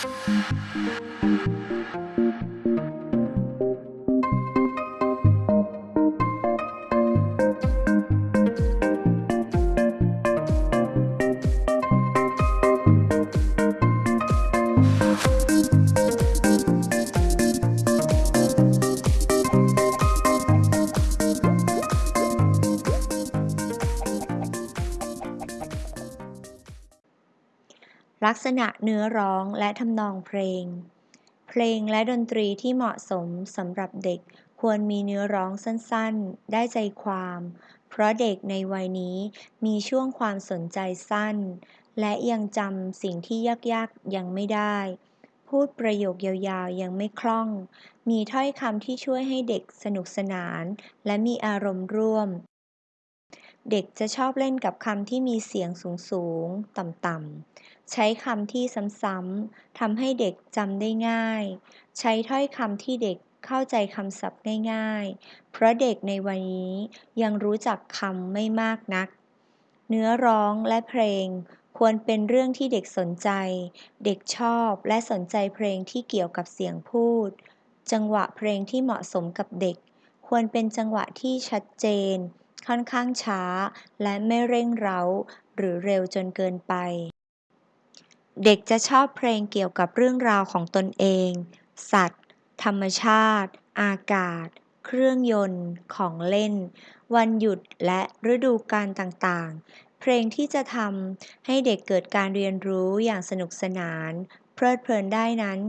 Thank you. ลักษณะเนื้อร้องและทำนองเพลง เพลงและดนตรีที่เหมาะสมสำหรับเด็กควรมีเนื้อร้องสั้นๆ ได้ใจความ เพราะเด็กในวัยนี้มีช่วงความสนใจสั้น และยังจำสิ่งที่ยากๆ ยังไม่ได้ พูดประโยคยาวๆ ยังไม่คล่อง มีถ้อยคำที่ช่วยให้เด็กสนุกสนาน และมีอารมณ์ร่วม เด็กจะชอบเล่นกับคำที่มีเสียงสูง ๆ ต่ำ ๆ ใช้คำที่ซ้ำ ๆ ทำให้เด็กจำได้ง่าย ใช้ถ้อยคำที่เด็กเข้าใจคำศัพท์ง่าย ๆ เพราะเด็กในวัยนี้ยังรู้จักคำไม่มากนัก เนื้อร้องและเพลงควรเป็นเรื่องที่เด็กสนใจ เด็กชอบและสนใจเพลงที่เกี่ยวกับเสียงพูด จังหวะเพลงที่เหมาะสมกับเด็ก ควรเป็นจังหวะที่ชัดเจน ค่อนข้างช้า และไม่เร่งเร้า หรือเร็วจนเกินไป เด็กจะชอบเพลงเกี่ยวกับเรื่องราวของตนเอง สัตว์ ธรรมชาติ อากาศ เครื่องยนต์ ของเล่น วันหยุดและฤดูกาลต่างๆ เพลงที่จะทำให้เด็กเกิดการเรียนรู้อย่างสนุกสนาน เพลิดเพลินได้นั้น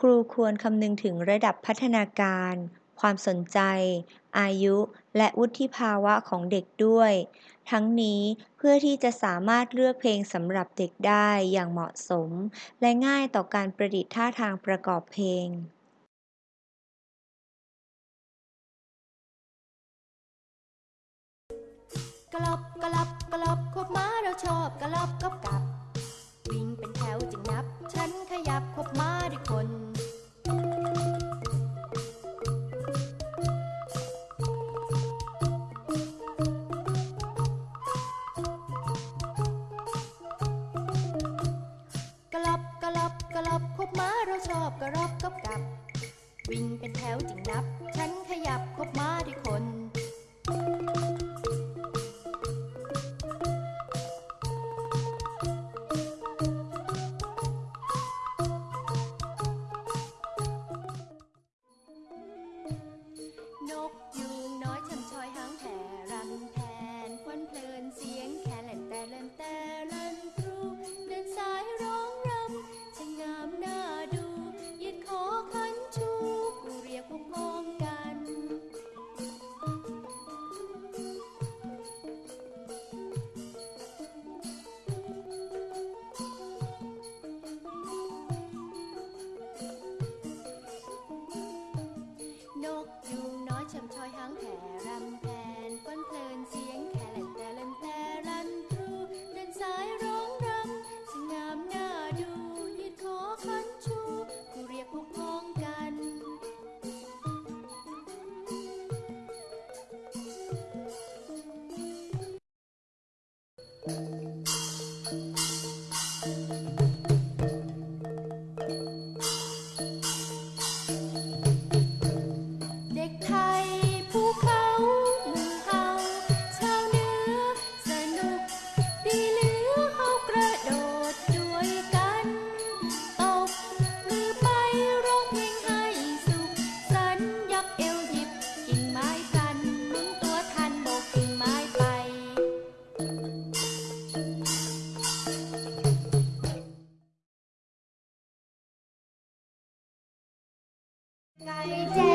ครูควรคำนึงถึงระดับพัฒนาการ ความสนใจ อายุ และวุฒิภาวะของเด็กด้วย ทั้งนี้เพื่อที่จะสามารถเลือกเพลงสำหรับเด็กได้อย่างเหมาะสม และง่ายต่อการประดิษฐ์ท่าทางประกอบเพลงกลอบกลับกลอบคบม้าเราชอบกลอบกับกับ เป็นแถวจิงนับ ฉันขยับคบม้าด้วย Cây.